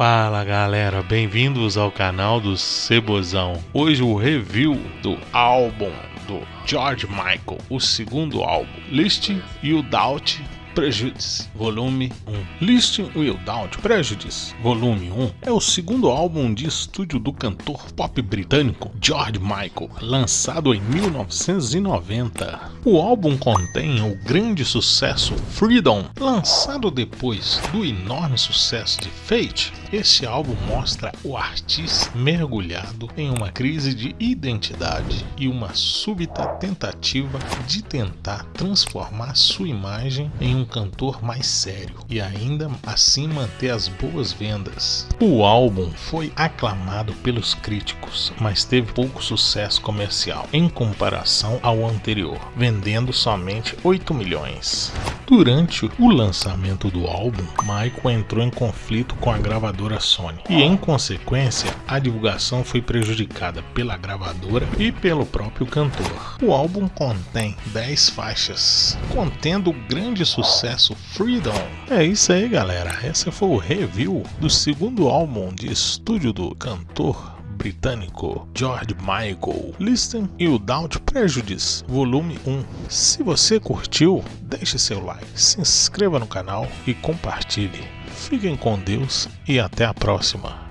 Fala galera, bem-vindos ao canal do Cebozão. Hoje o review do álbum do George Michael, o segundo álbum, List You Doubt Prejudice, volume 1. Listing Without Prejudice, volume 1, é o segundo álbum de estúdio do cantor pop britânico George Michael, lançado em 1990. O álbum contém o grande sucesso Freedom, lançado depois do enorme sucesso de Fate. Este álbum mostra o artista mergulhado em uma crise de identidade e uma súbita tentativa de tentar transformar sua imagem em um cantor mais sério e ainda assim manter as boas vendas. O álbum foi aclamado pelos críticos, mas teve pouco sucesso comercial em comparação ao anterior, vendendo somente 8 milhões. Durante o lançamento do álbum, Michael entrou em conflito com a gravadora Sony e, em consequência, a divulgação foi prejudicada pela gravadora e pelo próprio cantor. O álbum contém 10 faixas, contendo o grande sucesso Freedom. É isso aí, galera. Esse foi o review do segundo álbum de estúdio do cantor britânico George Michael, Listen Without Prejudice, volume 1. Se você curtiu, deixe seu like, se inscreva no canal e compartilhe. Fiquem com Deus e até a próxima.